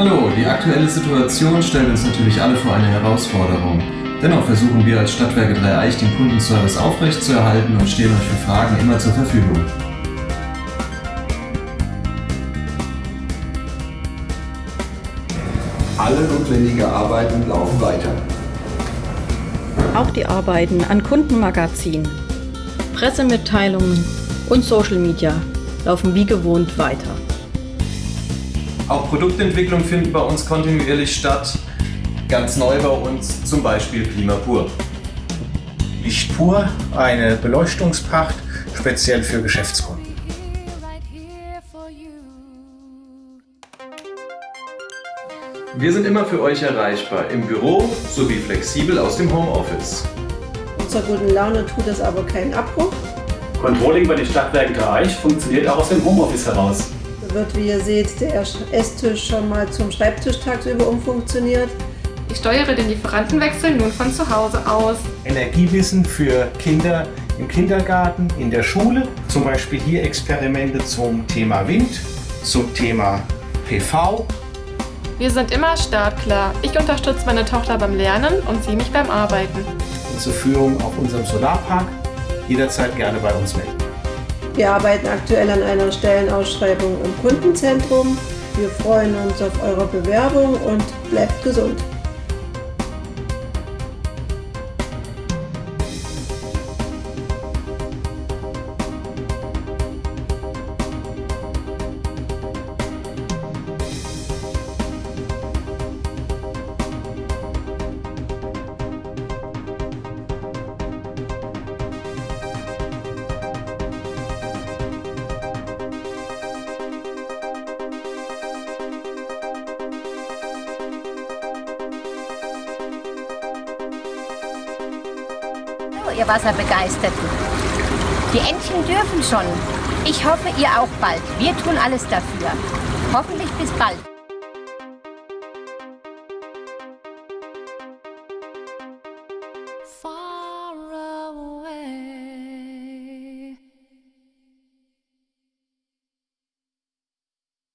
Hallo, die aktuelle Situation stellt uns natürlich alle vor eine Herausforderung. Dennoch versuchen wir als Stadtwerke Dreieich den Kundenservice aufrechtzuerhalten und stehen euch für Fragen immer zur Verfügung. Alle notwendigen Arbeiten laufen weiter. Auch die Arbeiten an Kundenmagazinen, Pressemitteilungen und Social Media laufen wie gewohnt weiter. Auch Produktentwicklung findet bei uns kontinuierlich statt. Ganz neu bei uns zum Beispiel Klimapur. Licht pur, eine Beleuchtungspacht speziell für Geschäftskunden. Wir sind immer für euch erreichbar, im Büro sowie flexibel aus dem Homeoffice. Unserer guten Laune tut es aber keinen Abbruch. Controlling bei den Stadtwerken Dreieich funktioniert auch aus dem Homeoffice heraus. Wird, wie ihr seht, der Esstisch schon mal zum Schreibtisch tagsüber umfunktioniert. Ich steuere den Lieferantenwechsel nun von zu Hause aus. Energiewissen für Kinder im Kindergarten, in der Schule. Zum Beispiel hier Experimente zum Thema Wind, zum Thema PV. Wir sind immer startklar. Ich unterstütze meine Tochter beim Lernen und sie mich beim Arbeiten. Und zur Führung auf unserem Solarpark jederzeit gerne bei uns melden. Wir arbeiten aktuell an einer Stellenausschreibung im Kundenzentrum. Wir freuen uns auf eure Bewerbung und bleibt gesund. auch, ihr Wasserbegeisterten. Die Entchen dürfen schon. Ich hoffe, ihr auch bald. Wir tun alles dafür. Hoffentlich bis bald. Fall.